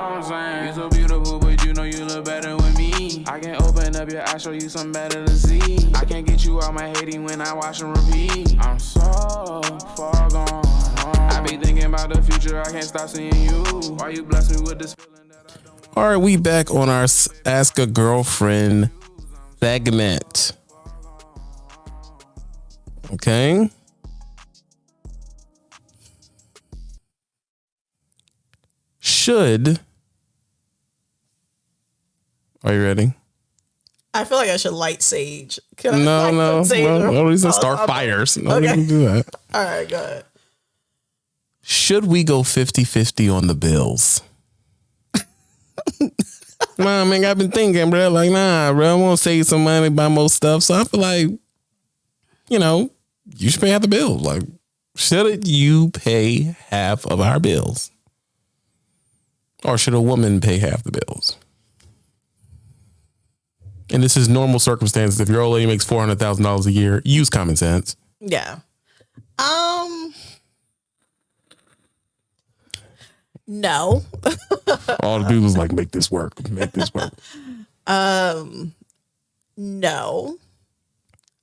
I'm saying? You so beautiful, but you know you look better with me. I can open up your eyes, show you something better to see. I can't get you out my hating when I watch and repeat. I'm so far gone. I be thinking about the future, I can't stop seeing you. Why you bless me with this feeling that I don't All right, we back on our Ask a Girlfriend segment. Okay. Should. Are you ready? I feel like I should light sage. Can I No, light no, sage? no. No reason to start fires. No Okay. reason to do that. All right, go ahead. Should we go 50 50 on the bills? nah, man, I've been thinking, bro. Like, nah, bro, I want to save some money, buy more stuff. So I feel like, you know, you should pay half the bills. Like, should you pay half of our bills? Or should a woman pay half the bills? And this is normal circumstances. If your old lady makes four hundred thousand dollars a year, use common sense. Yeah. Um. No. All the dudes was like, make this work, make this work. Um. No.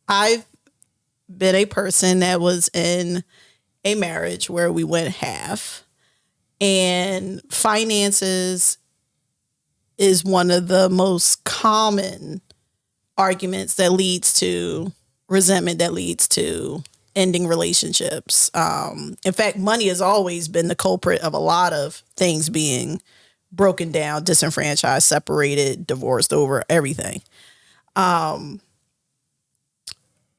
I've been a person that was in a marriage where we went half, and finances is one of the most common arguments that leads to resentment, that leads to ending relationships. Um, in fact, money has always been the culprit of a lot of things being broken down, disenfranchised, separated, divorced over everything.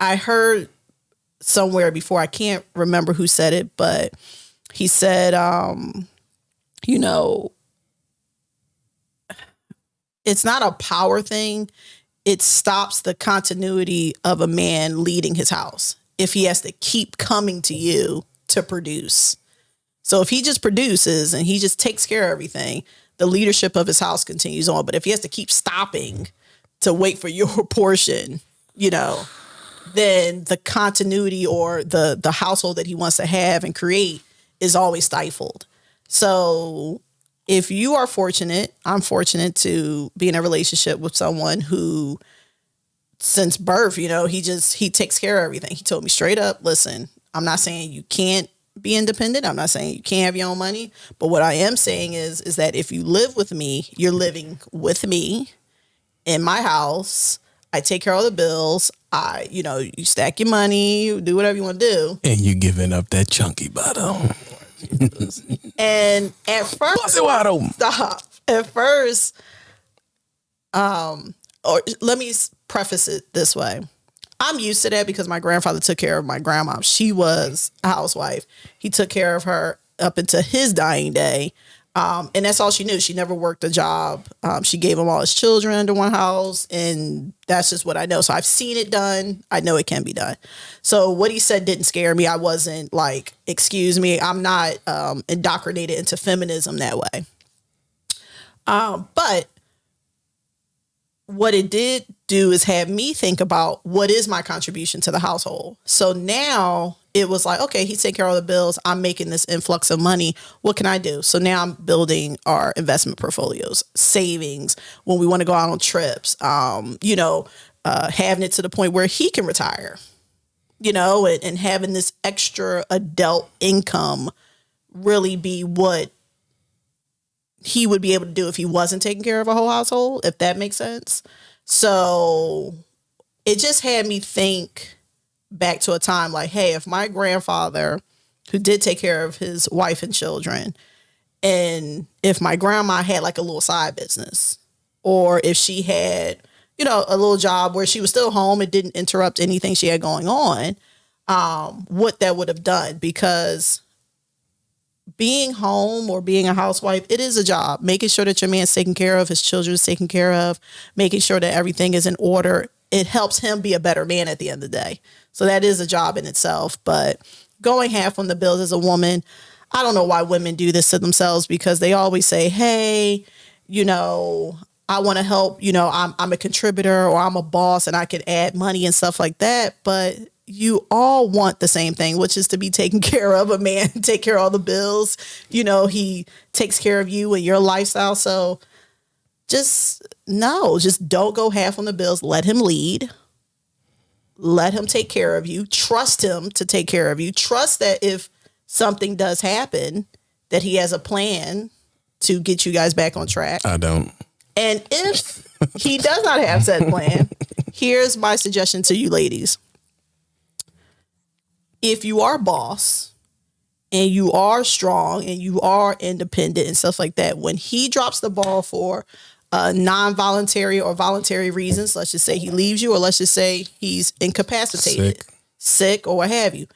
I heard somewhere before, I can't remember who said it, but he said, um, you know, it's not a power thing. It stops the continuity of a man leading his house if he has to keep coming to you to produce. So if he just produces and he just takes care of everything, the leadership of his house continues on. But if he has to keep stopping to wait for your portion, you know, then the continuity or the the household that he wants to have and create is always stifled. So if you are fortunate, I'm fortunate to be in a relationship with someone who since birth, you know, he just he takes care of everything. He told me straight up, listen, I'm not saying you can't be independent. I'm not saying you can't have your own money, but what I am saying is is that if you live with me, you're living with me in my house. I take care of the bills. I, you know, you stack your money, you do whatever you want to do. And you giving up that chunky bottom. And at first, Bust it wide open. stop. At first, um, or let me preface it this way. I'm used to that because my grandfather took care of my grandma. She was a housewife. He took care of her up until his dying day. Um, and that's all she knew. She never worked a job. Um, she gave him all his children under one house, and that's just what I know. So I've seen it done. I know it can be done. So what he said didn't scare me. I wasn't like, excuse me, I'm not um, indoctrinated into feminism that way. Um, but what it did do is have me think about what is my contribution to the household. So now it was like, okay, he's taking care of all the bills. I'm making this influx of money. What can I do? So now I'm building our investment portfolios, savings when we want to go out on trips, um, you know, uh, having it to the point where he can retire, you know, and, and having this extra adult income really be what he would be able to do if he wasn't taking care of a whole household, if that makes sense. So it just had me think back to a time like, hey, if my grandfather, who did take care of his wife and children, and if my grandma had like a little side business, or if she had, you know, a little job where she was still home, it didn't interrupt anything she had going on, um, what that would have done because being home or being a housewife, it is a job. Making sure that your man's taken care of, his children is taken care of, making sure that everything is in order. It helps him be a better man at the end of the day. So that is a job in itself. But going half on the bills as a woman, I don't know why women do this to themselves because they always say, hey, you know, I want to help, you know, I'm I'm a contributor or I'm a boss and I can add money and stuff like that. But you all want the same thing, which is to be taken care of. A man take care of all the bills. You know, he takes care of you and your lifestyle. So just no, just don't go half on the bills. Let him lead. Let him take care of you. Trust him to take care of you. Trust that if something does happen, that he has a plan to get you guys back on track. I don't. And if he does not have said plan, here's my suggestion to you ladies. If you are boss and you are strong and you are independent and stuff like that, when he drops the ball for uh, non-voluntary or voluntary reasons, let's just say he leaves you, or let's just say he's incapacitated, Sick. sick, or what have you,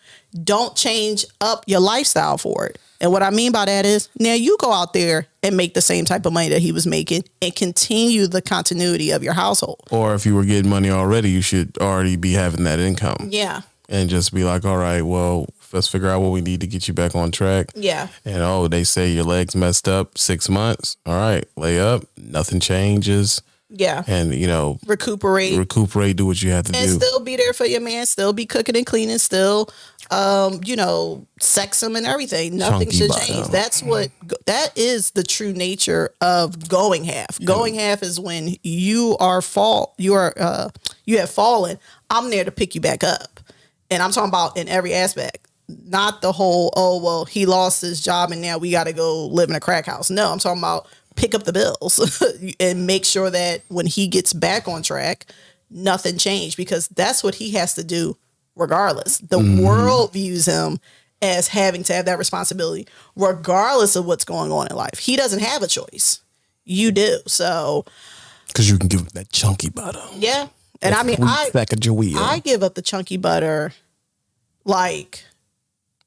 don't change up your lifestyle for it. And what I mean by that is now you go out there and make the same type of money that he was making and continue the continuity of your household. Or if you were getting money already, you should already be having that income Yeah. and just be like, all right, well, let's figure out what we need to get you back on track. Yeah. And oh, they say your legs messed up six months. All right, lay up, nothing changes. Yeah. And, you know, Recuperate. recuperate, do what you have to do. and do. still be there for your man, still be cooking and cleaning, still um, you know, sex him and everything. Nothing Chunky should bottom. change. That's what that is the true nature of going half. Going half is when you are fall you are uh you have fallen. I'm there to pick you back up. And I'm talking about in every aspect. Not the whole, oh well, he lost his job and now we gotta go live in a crack house. No, I'm talking about pick up the bills and make sure that when he gets back on track, nothing changed because that's what he has to do regardless. The mm-hmm. world views him as having to have that responsibility regardless of what's going on in life. He doesn't have a choice. You do. So, Because you can give it that chunky butter. yeah. And I mean, I. I give up the chunky butter like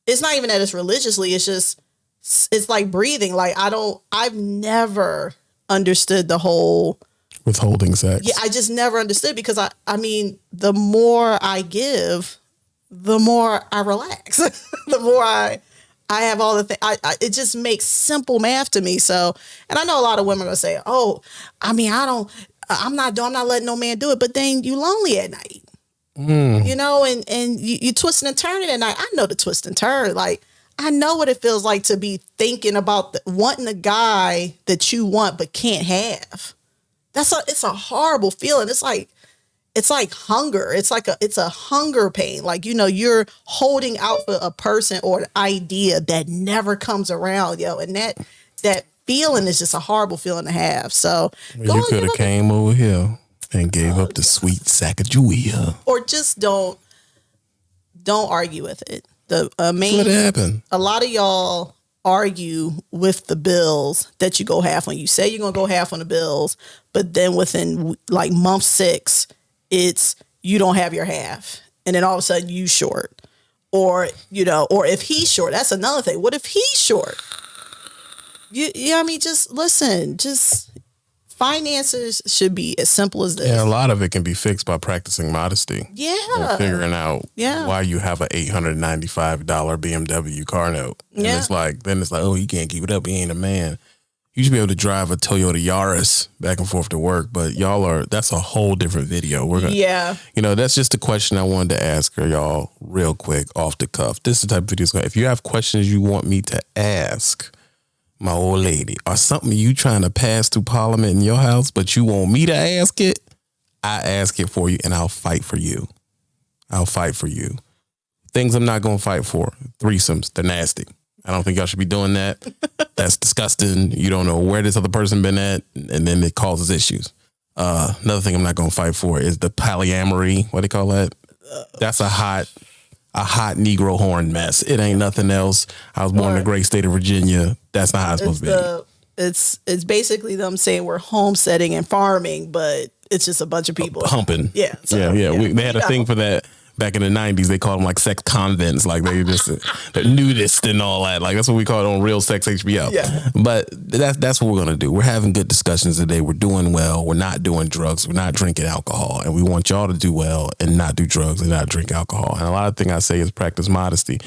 it's not even that it's religiously, it's just it's like breathing. Like I don't I've never understood the whole Withholding sex. yeah, I just never understood because I I mean, the more I give, the more I relax. the more I I have all the things. I, I it just makes simple math to me. So, and I know a lot of women are gonna say, "Oh, I mean, I don't, I'm not, I'm not letting no man do it." But then you lonely at night, Mm. you know, and and you, you twisting and turning at night. I know the twist and turn. Like I know what it feels like to be thinking about the, wanting a guy that you want but can't have. That's a it's a horrible feeling. It's like it's like hunger. It's like a it's a hunger pain. Like you know you're holding out for a person or an idea that never comes around, yo, and that that feeling is just a horrible feeling to have. So you could have came over here and gave up the sweet Sacagawea. or just don't don't argue with it. The uh, main What happened? a lot of y'all argue with the bills that you go half on. You say you're gonna go half on the bills, but then within like month six, it's you don't have your half, and then all of a sudden you short, or you know, or if he's short, that's another thing. What if he's short? You, yeah, I mean, just listen. Just finances should be as simple as this. Yeah, a lot of it can be fixed by practicing modesty. Yeah, figuring out Yeah. why you have an eight hundred ninety five dollar BMW car note. And Yeah. it's like then it's like, oh, you can't keep it up. You ain't a man. You should be able to drive a Toyota Yaris back and forth to work, but y'all are that's a whole different video. We're gonna yeah, you know, that's just a question I wanted to ask her, y'all, real quick, off the cuff. This is the type of video. If you have questions you want me to ask my old lady, or something you trying to pass through Parliament in your house, but you want me to ask it, I ask it for you, and I'll fight for you. I'll fight for you. Things I'm not gonna fight for: threesomes. They're nasty. I don't think y'all should be doing that. That's disgusting. You don't know where this other person been at, and then it causes issues. Uh, another thing I'm not gonna fight for is the polyamory. What do they call that? That's a hot, a hot Negro horn mess. It ain't nothing else. I was born in the great state of Virginia. That's not how it's it's supposed to be. the it's it's basically them saying we're homesteading and farming, but it's just a bunch of people Humping. Yeah, so, yeah, yeah. yeah. We, they had a thing for that back in the '90s. They called them like sex convents. Like they just they're nudist and all that. Like that's what we call it on Real Sex HBO. Yeah. But that's that's what we're gonna do. We're having good discussions today. We're doing well. We're not doing drugs. We're not drinking alcohol, and we want y'all to do well and not do drugs and not drink alcohol. And a lot of things I say is practice modesty.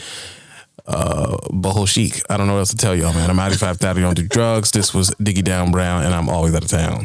Uh, Boho chic. I don't know what else to tell y'all, man. I'm 95 30. Don't do drugs. This was Diggy Down Brown, and I'm always out of town.